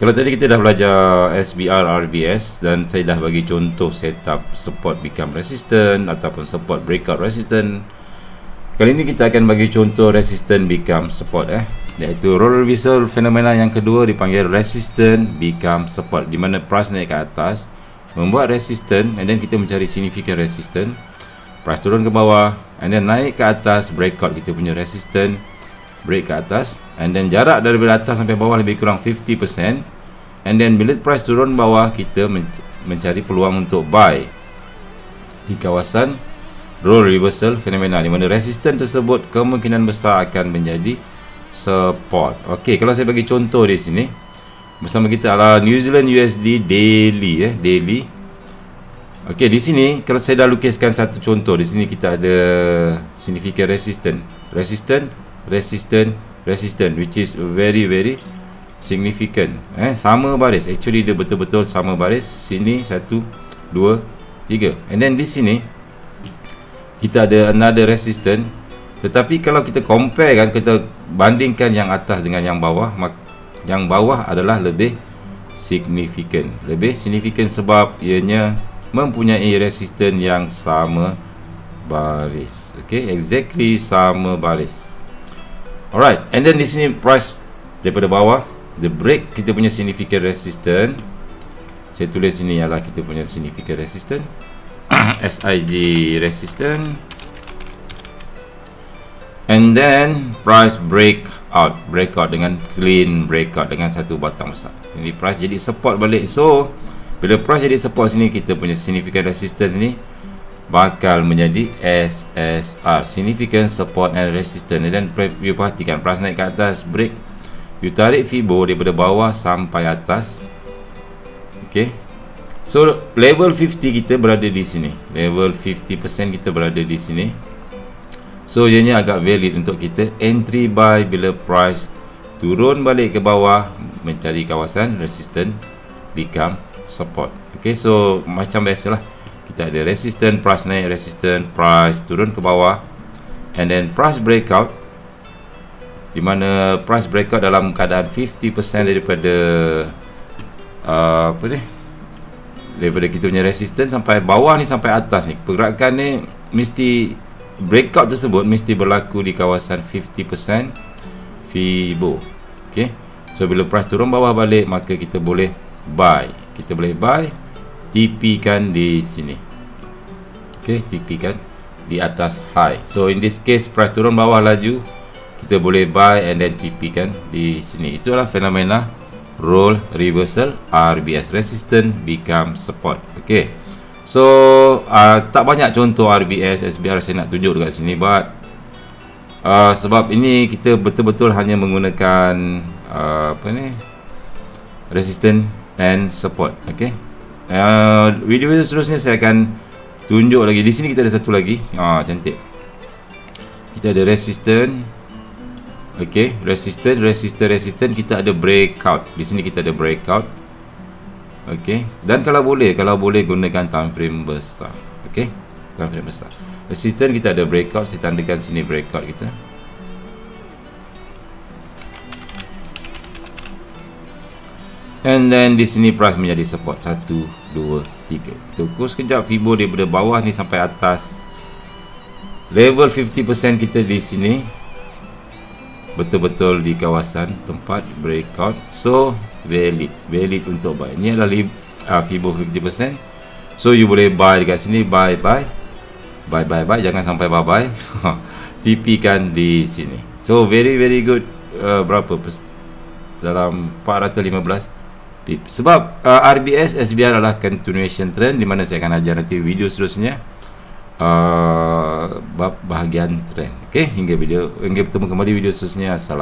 Kalau tadi kita dah belajar SBR RBS dan saya dah bagi contoh setup support become resistant ataupun support breakout resistant. Kali ini kita akan bagi contoh resistant become support eh iaitu roller reversal fenomena yang kedua dipanggil resistant become support di mana price naik ke atas membuat resistant and then kita mencari significant resistant price turun ke bawah and then naik ke atas breakout kita punya resistant break ke atas and then jarak daripada atas sampai bawah lebih kurang 50% and then bila price turun bawah kita men mencari peluang untuk buy. Di kawasan role reversal fenomena di mana resistance tersebut kemungkinan besar akan menjadi support. Ok kalau saya bagi contoh di sini bersama kita adalah New Zealand USD daily eh daily. Ok di sini kalau saya dah lukiskan satu contoh di sini kita ada significant resistance. Resistance resistant resistant which is very very significant. Eh sama baris. Actually dia betul-betul sama baris. Sini satu dua tiga. And then di sini kita ada another resistant. Tetapi kalau kita compare kan kita bandingkan yang atas dengan yang bawah yang bawah adalah lebih significant. Lebih significant sebab ianya mempunyai resistant yang sama baris. Okay exactly sama baris Alright, and then di sini price daripada bawah, the break kita punya significant resistance. Saya tulis sini ialah kita punya significant resistance. SIG resistance. And then price break out, breakout dengan clean breakout dengan satu batang besar. Jadi price jadi support balik. So, bila price jadi support sini kita punya significant resistance ni bakal menjadi SSR significant support and resistance. Dan you perhatikan price naik ke atas break. You tarik Fibo daripada bawah sampai atas. Ok so level 50 kita berada di sini. Level 50% kita berada di sini. So ianya agak valid untuk kita. Entry buy bila price turun balik ke bawah mencari kawasan resistance become support. Ok so macam biasalah kita ada resistance price naik resistance price turun ke bawah. And then price breakout di mana price breakout dalam keadaan 50% daripada uh, apa ni? Daripada kita punya resistance sampai bawah ni sampai atas ni. Pergerakan ni mesti breakout tersebut mesti berlaku di kawasan 50% Fibo. Ok so bila price turun bawah balik maka kita boleh buy. Kita boleh buy TP kan di sini. Ok TP kan di atas high. So in this case price turun bawah laju kita boleh buy and then TP kan di sini. Itulah fenomena roll reversal RBS resistance become support ok so uh, tak banyak contoh RBS SBR saya nak tunjuk dekat sini but uh, sebab ini kita betul-betul hanya menggunakan uh, apa ni resistance and support. Ok Uh, video seterusnya saya akan tunjuk lagi. Di sini kita ada satu lagi. Ah cantik. Kita ada resistant. Okey, resistant, resistant, resistant kita ada breakout. Di sini kita ada breakout. Okey. Dan kalau boleh, kalau boleh gunakan time frame besar. Okey. Time frame besar. Resistant kita ada breakout, saya tandakan sini breakout kita. And then di sini price menjadi support 1 2 3. Kita ukur sekejap Fibo daripada bawah ni sampai atas. Level 50% kita di sini betul-betul di kawasan tempat breakout. So valid, valid untuk buy. Ini adalah uh, Fibo 50%. So you boleh buy dekat sini, buy buy. Buy buy buy jangan sampai bye bye. TP kan di sini. So very very good uh, berapa dalam 415 sebab uh, RBS SBR adalah continuation trend di mana saya akan ajar nanti video seterusnya uh, bahagian trend. Okey hingga video hingga bertemu kembali video seterusnya. Assalamualaikum